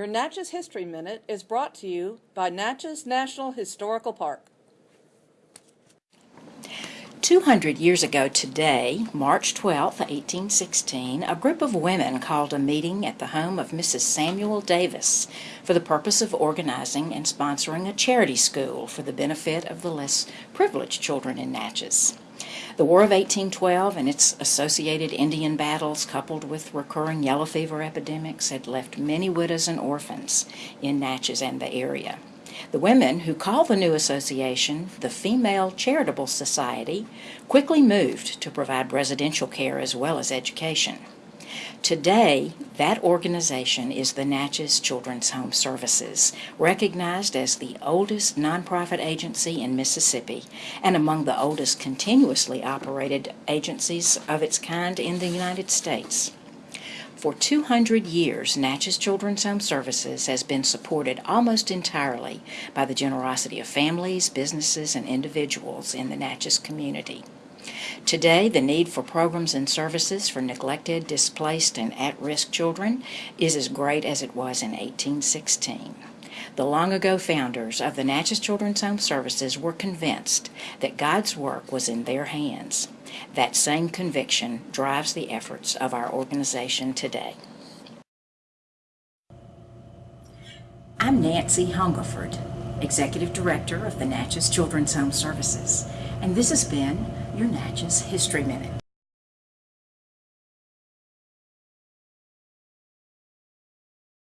Your Natchez History Minute is brought to you by Natchez National Historical Park. 200 years ago today, March 12, 1816, a group of women called a meeting at the home of Mrs. Samuel Davis for the purpose of organizing and sponsoring a charity school for the benefit of the less privileged children in Natchez. The War of 1812 and its associated Indian battles, coupled with recurring yellow fever epidemics, had left many widows and orphans in Natchez and the area. The women, who called the new association the Female Charitable Society, quickly moved to provide residential care as well as education. Today, that organization is the Natchez Children's Home Services, recognized as the oldest nonprofit agency in Mississippi and among the oldest continuously operated agencies of its kind in the United States. For 200 years, Natchez Children's Home Services has been supported almost entirely by the generosity of families, businesses, and individuals in the Natchez community. Today, the need for programs and services for neglected, displaced, and at-risk children is as great as it was in 1816. The long ago founders of the Natchez Children's Home Services were convinced that God's work was in their hands. That same conviction drives the efforts of our organization today. I'm Nancy Hungerford, Executive Director of the Natchez Children's Home Services, and this has been Natchez History Minute.